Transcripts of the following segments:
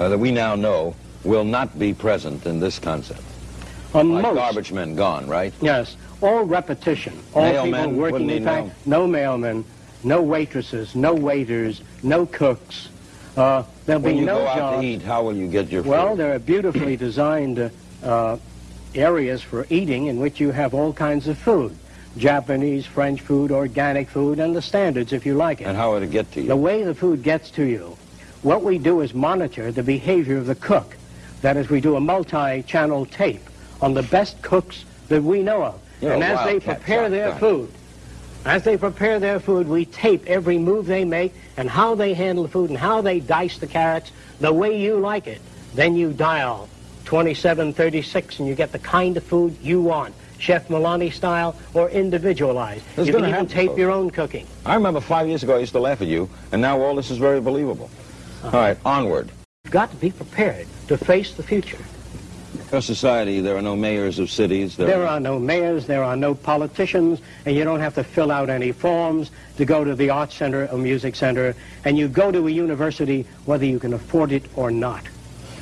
uh, that we now know will not be present in this concept. On Like most, garbage men gone, right? yes, all repetition, all Mailmen people working in fact, no mailmen, no waitresses, no waiters, no cooks. Uh, there'll When be you go out to eat, how will you get your food? Well, there are beautifully designed uh, uh, areas for eating in which you have all kinds of food. Japanese, French food, organic food, and the standards if you like it. and how will it get to you? The way the food gets to you, what we do is monitor the behavior of the cook. That is, we do a multi-channel tape on the best cooks that we know of. You're and as they prepare their food, as they prepare their food, we tape every move they make and how they handle the food and how they dice the carrots the way you like it. Then you dial 2736 and you get the kind of food you want. Chef Milani style or individualized. It's you can even happen, tape folks. your own cooking. I remember five years ago I used to laugh at you, and now all this is very believable. All right, onward. You've got to be prepared to face the future. Your society, there are no mayors of cities. There, There are no mayors, there are no politicians, and you don't have to fill out any forms to go to the art center or music center, and you go to a university whether you can afford it or not.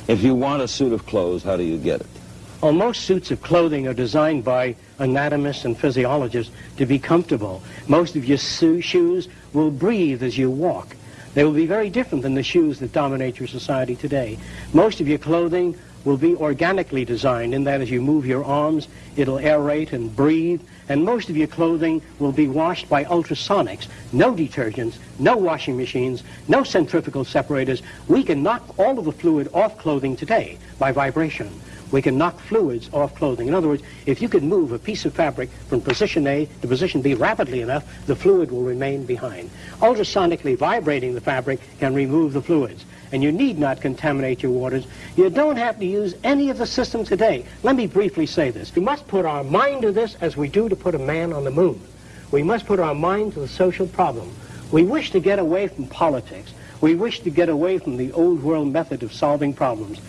If you want a suit of clothes, how do you get it? Well, most suits of clothing are designed by anatomists and physiologists to be comfortable. Most of your su- shoes will breathe as you walk. They will be very different than the shoes that dominate your society today. Most of your clothing will be organically designed in that as you move your arms, it'll aerate and breathe. And most of your clothing will be washed by ultrasonics. No detergents, no washing machines, no centrifugal separators. We can knock all of the fluid off clothing today by vibration. We can knock fluids off clothing. In other words, if you could move a piece of fabric from position A to position B rapidly enough, the fluid will remain behind. Ultrasonically vibrating the fabric can remove the fluids. And you need not contaminate your waters. You don't have to use any of the systems today. Let me briefly say this. We must put our mind to this as we do to put a man on the moon. We must put our mind to the social problem. We wish to get away from politics. We wish to get away from the old world method of solving problems.